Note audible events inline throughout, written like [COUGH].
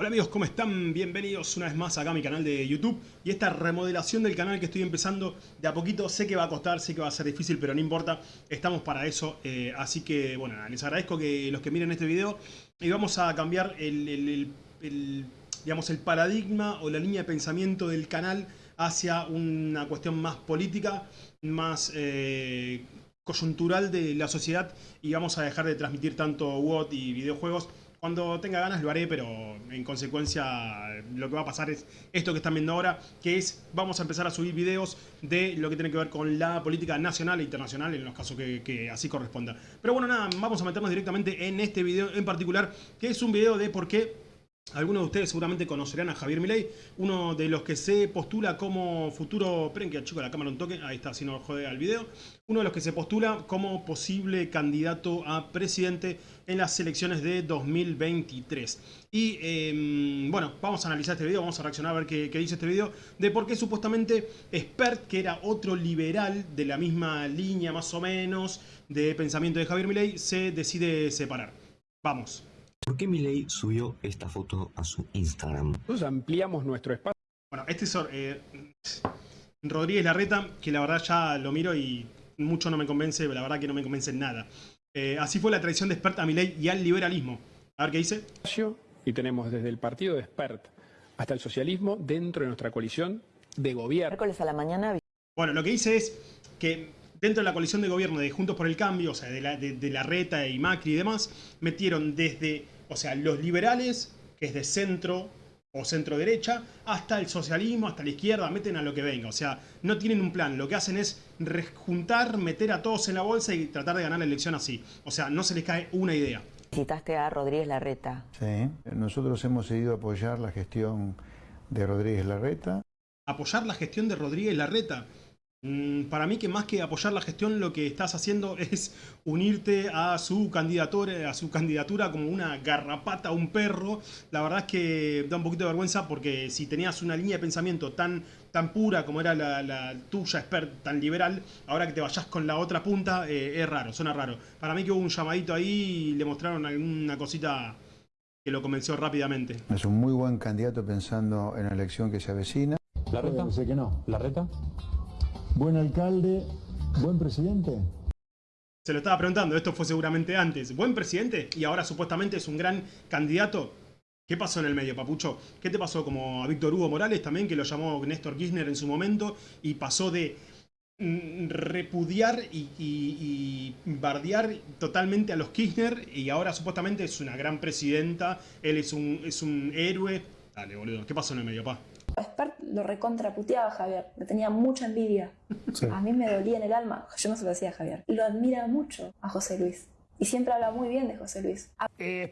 Hola amigos, ¿cómo están? Bienvenidos una vez más acá a mi canal de YouTube y esta remodelación del canal que estoy empezando. De a poquito, sé que va a costar, sé que va a ser difícil, pero no importa, estamos para eso, eh, así que bueno, les agradezco que los que miren este video. Y vamos a cambiar el, digamos, el paradigma o la línea de pensamiento del canal hacia una cuestión más política, más eh, coyuntural de la sociedad. Y vamos a dejar de transmitir tanto WOT y videojuegos cuando tenga ganas lo haré, pero en consecuencia lo que va a pasar es esto que están viendo ahora, que es, vamos a empezar a subir videos de lo que tiene que ver con la política nacional e internacional, en los casos que, así corresponda. Pero bueno, nada, vamos a meternos directamente en este video en particular, que es un video de por qué algunos de ustedes seguramente conocerán a Javier Milei, uno de los que se postula como futuro... Esperen que chico la cámara un toque, ahí está, si no jode al video. Uno de los que se postula como posible candidato a presidente en las elecciones de 2023. Y em, bueno, vamos a analizar este video, vamos a reaccionar a ver qué, dice este video, de por qué supuestamente Spert, que era otro liberal de la misma línea más o menos de pensamiento de Javier Milei, se decide separar. Vamos. ¿Por qué Milei subió esta foto a su Instagram? Nosotros ampliamos nuestro espacio. Bueno, este es eh, Rodríguez Larreta, que la verdad ya lo miro y mucho no me convence, la verdad que no me convence en nada. Eh, así fue la traición de Spert a Milei y al liberalismo. A ver qué dice. Y tenemos desde el partido de Spert hasta el socialismo dentro de nuestra coalición de gobierno. Miércoles a la mañana. Bueno, lo que dice es que dentro de la coalición de gobierno de Juntos por el Cambio, o sea, de la, de la Reta y Macri y demás, metieron desde o sea, los liberales, que es de centro o centro derecha, hasta el socialismo, hasta la izquierda, meten a lo que venga. O sea, no tienen un plan. Lo que hacen es juntar, meter a todos en la bolsa y tratar de ganar la elección así. O sea, no se les cae una idea. Citaste a Rodríguez Larreta. Sí, nosotros hemos decidido apoyar la gestión de Rodríguez Larreta. Apoyar la gestión de Rodríguez Larreta. Mm, para mí que más que apoyar la gestión lo que estás haciendo [LAUGHS] es unirte a su candidatura, a su candidatura como una garrapata, un perro. La verdad es que da un poquito de vergüenza porque si tenías una línea de pensamiento tan, tan pura como era la, tuya, expert, tan liberal, ahora que te vayas con la otra punta, eh, es raro, suena raro. Para mí que hubo un llamadito ahí y le mostraron alguna cosita que lo convenció rápidamente. Es un muy buen candidato pensando en la elección que se avecina. ¿La reta? Sé que no. ¿La reta? Buen alcalde, buen presidente. Se lo estaba preguntando, esto fue seguramente antes. ¿Buen presidente? Y ahora supuestamente es un gran candidato. ¿Qué pasó en el medio, Papucho? ¿Qué te pasó como a Víctor Hugo Morales también, que lo llamó Néstor Kirchner en su momento, y pasó de mm, repudiar y, bardear totalmente a los Kirchner, y ahora supuestamente es una gran presidenta, él es un, es un héroe. Dale, boludo, ¿qué pasó en el medio, pa? Lo recontraputeaba a Javier, le tenía mucha envidia. A mí me dolía en el alma, yo no se lo decía a Javier. Lo admira mucho a José Luis y siempre habla muy bien de José Luis. Eh,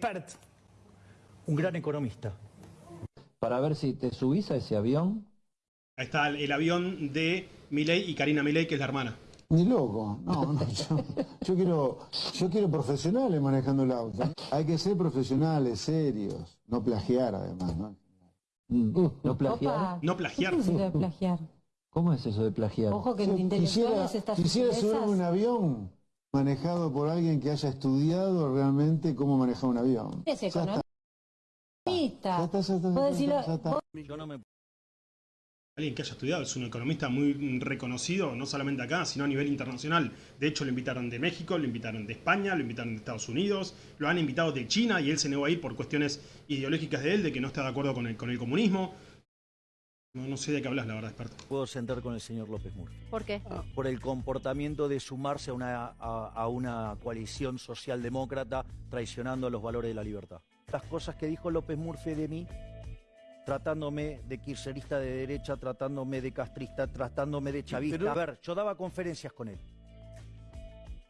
un gran economista. Para ver si te subís a ese avión. Ahí está el, avión de Milei y Karina Milei, que es la hermana. Ni loco, no, no yo, quiero, yo quiero profesionales manejando el auto. Hay que ser profesionales, serios, no plagiar además, ¿no? Mm. ¿No plagiar? No plagiar. ¿Cómo es eso de plagiar? Ojo que en quisiera, quisiera subirme un avión manejado por alguien que haya estudiado realmente cómo manejar un avión. Es economista. Yo no me alguien que haya estudiado, es un economista muy reconocido, no solamente acá, sino a nivel internacional. De hecho, lo invitaron de México, lo invitaron de España, lo invitaron de Estados Unidos, lo han invitado de China y él se negó a ir por cuestiones ideológicas de él, de que no está de acuerdo con el, con el comunismo. No, sé de qué hablas, la verdad, experto. Puedo sentar con el señor López Murphy. ¿Por qué? Ah. Por el comportamiento de sumarse a una, a una coalición socialdemócrata traicionando los valores de la libertad. Las cosas que dijo López Murphy de mí tratándome de kirchnerista de derecha, tratándome de castrista, tratándome de chavista. A ver, yo daba conferencias con él.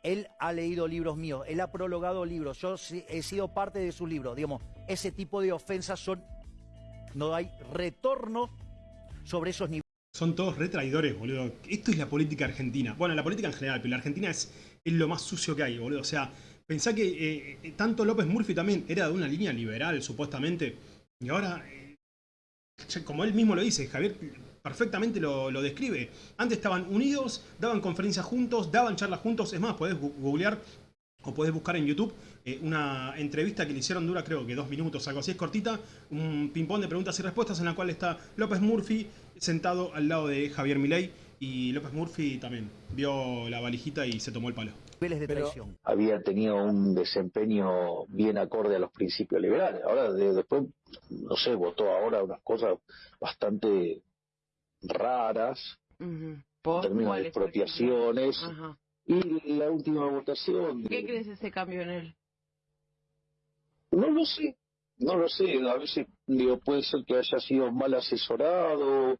Él ha leído libros míos, él ha prologado libros, yo he sido parte de sus libros. Digamos, ese tipo de ofensas son. No hay retorno sobre esos niveles. Son todos retraidores, boludo. Esto es la política argentina. Bueno, la política en general, pero la Argentina es, es lo más sucio que hay, boludo. O sea, pensá que eh, tanto López Murphy también era de una línea liberal, supuestamente. Y ahora como él mismo lo dice, Javier perfectamente lo, describe. Antes estaban unidos, daban conferencias juntos, daban charlas juntos. Es más, podés googlear o podés buscar en YouTube eh, una entrevista que le hicieron, dura creo que dos minutos, algo así, es cortita, un ping-pong de preguntas y respuestas en la cual está López Murphy sentado al lado de Javier Milei y López Murphy también vio la valijita y se tomó el palo. Niveles de traición. había tenido un desempeño bien acorde a los principios liberales. Ahora, de- después, no sé, votó ahora unas cosas bastante raras, en términos de expropiaciones, y la última votación... ¿Qué crees ese cambio en él? No lo sé, no lo sé, a veces digo, puede ser que haya sido mal asesorado,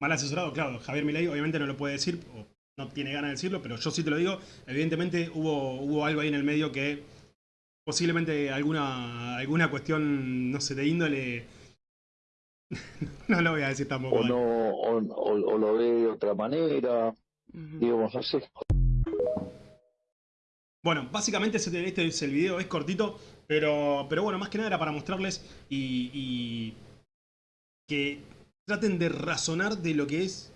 Mal asesorado, claro, Javier Milei obviamente no lo puede decir, o no tiene ganas de decirlo, pero yo sí te lo digo, evidentemente hubo, hubo algo ahí en el medio que posiblemente alguna, alguna cuestión, no sé, de índole... [LAUGHS] no lo voy a decir tampoco. o no, o, o- o lo ve de otra manera, digamos, no sé. Bueno, básicamente ese- este es el video, es cortito, pero, pero bueno, más que nada era para mostrarles y, y que traten de razonar de lo que es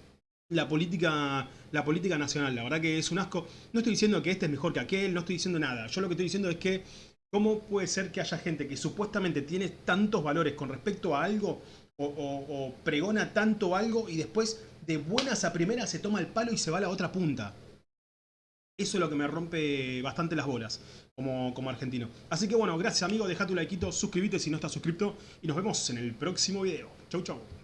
la política, la política nacional. La verdad que es un asco. No estoy diciendo que este es mejor que aquel, no estoy diciendo nada. Yo lo que estoy diciendo es que cómo puede ser que haya gente que supuestamente tiene tantos valores con respecto a algo o, pregona tanto algo y después de buenas a primeras se toma el palo y se va a la otra punta. Eso es lo que me rompe bastante las bolas como, como argentino. Así que bueno, gracias amigo, deja tu likeito, suscríbete si no estás suscrito y nos vemos en el próximo video. Chau chau.